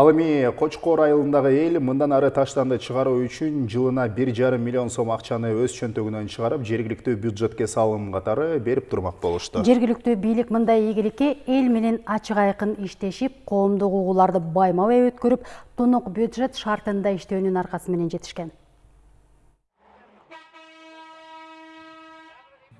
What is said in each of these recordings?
Ал эми Кочкор айылындагы эл мындан ары таштанды чыгаруу үчүн жылына 1,5 миллион сом акчаны өз чөнтөгүнөн чыгарып, жергиликтүү бюджетке салым катары берип турмак болушту. Жергиликтүү бийлик мындай ийгиликке эл менен ачык айкын иштешип, коомдук угууларды байма-бай өткөрүп, тунук бюджет шартында иштөөнүн аркасы менен жетишкен.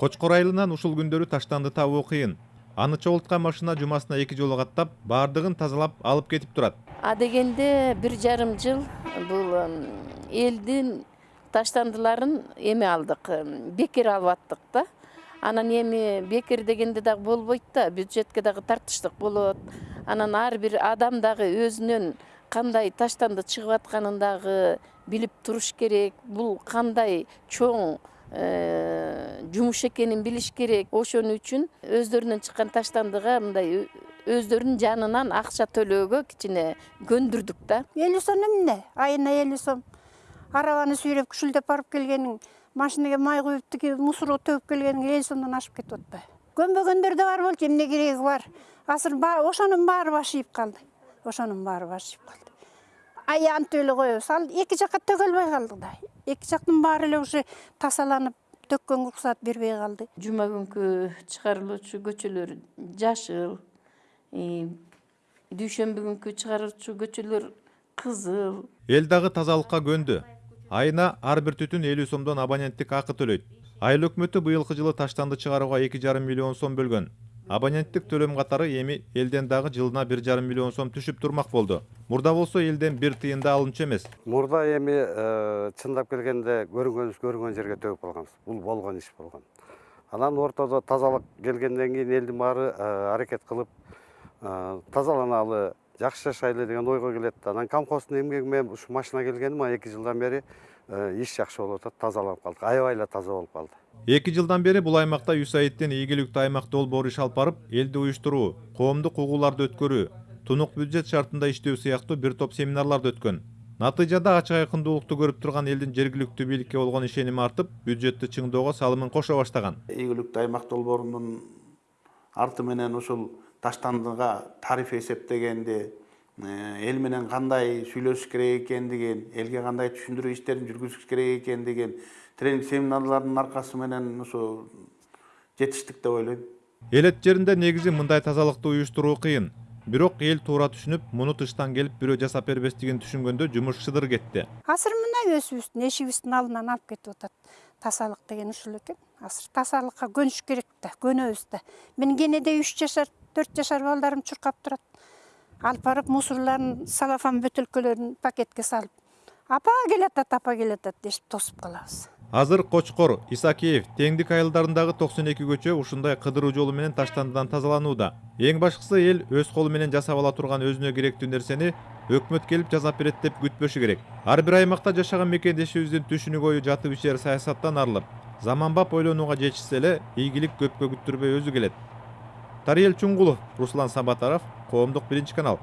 Кочкор айылынан ушул күндөрү таштанды табуу кыйын. Аны чогулткан машина жумасына эки жолу каттап, баардыгын тазалап алып кетип турат. А дегенде бир жарым жыл бул элдин таштандыларын эме алдык бекер алып аттык да анан эми бекер дегенде дагы болбойт да бюджетке дагы тартыштык болот. Анан ар бир адам дагы өзүнөн кандай таштанды чыгып атканын дагы билип туруш керек. Бул кандай чоң жумуш экенин билиш керек. Ошон үчүн өздөрүнөн чыккан таштандыга мындай өздөрүнүн жанынан акча төлөөгө кичине көндүрдүк да элүү сом эмне айына элүү сом арабаны сүйрөп күшүлдөп барып келгениң машинага май куюп тиги мусор төгүп келгениң элүү сомдон ашып кетип атпайбы көнбөгөндөр да бар болчу эмне кереги бар? Азыр ошонун баары башыйып калды ошонун баары башыйып калды аянтып эле коебуз ал эки жакка төгөлбөй калды да. Эки жактын баары эле уже тасаланып төккөнгө уруксаат бербей калды жума күнкү чыгарылуучу көчөлөр жашыл дүйшөмбү күнкү чыгаруучу көчөлөр кызыл. Эл дагы тазалыкка көндү. Айына ар бир түтүн элүү сомдон абоненттик акы төлөйт. Айыл өкмөтү быйылкы жылы таштанды чыгарууга эки жарым миллион сом бөлгөн. Абоненттик төлөм катары эми элден дагы жылына бир жарым миллион сом түшүп турмак болду. Мурда болсо элден бир тыйын да алынчу эмес. Мурда эми чындап келгенде көрүнгөнүбүз көрүнгөн жерге төгүп калганбыз. Бул болгон иш болгон. Анан ортодо тазалык келгенден кийин элдин баары аракет кылып тазаланалы жакшы жашайлы деген ойго келет анан комхоздун эмгеги менен ушу машина келгени мына эки жылдан бери иш жакшы болуп атат тазаланып калдык. Аябай эле таза болуп калды. Эки жылдан бери бул аймакта юсаидтин ийгиликтүү аймак долбоору иш алып барып элди уюштуруу коомдук угууларды өткөрүү тунук бюджет шартында иштөө сыяктуу бир топ семинарларды өткөн. Натыйжада ачык айкындуулукту көрүп турган элдин жергиликтүү бийликке болгон ишеними артып бюджетти чыңдоого салымын кошо баштаган. Ийгиликтүү аймак долбоорунун арты менен ушул таштандыга тариф эсептегенди эл менен кандай сүйлөшүш керек экендигин элге кандай түшүндүрүү иштерин жүргүзүш керек экендигин тренинг семинарлардын аркасы менен ушу жетиштик деп ойлойм элет жеринде негизи мындай тазалыкты уюштуруу кыйын бирок эл туура түшүнүп муну тыштан келип бирөө жасап бербестигин түшүнгөндө жумуш шыдыр кетти азыр мына өзүбүздүн эшигибиздин алдынан алып кетип атат тазалык деген ушул экен азыр тазалыкка көнүш керек да көнөбүз да менин кенеде үч жашар төрт жашар балдарым чуркап турат. Алып барып мусорларын салафан бөтөлкөлөрүн пакетке салып апа келатат апа келатат дешип тосуп калабыз азыр кочкор исакеев теңдик айылдарындагы токсон эки көчө ушундай кыдыруу жолу менен таштандыдан тазаланууда эң башкысы эл өз колу менен жасап ала турган өзүнө керектүү нерсени өкмөт келип жасап берет деп күтпөшү керек. Ар бир аймакта жашаган мекендешибиздин түшүнүк ою жатып ичер саясаттан арылып заманбап ойлонууга жетишсе эле ийгилик көпкө күттүрбөй өзү келет тариел чуңгулов руслан сабатаров коомдук биринчи канал.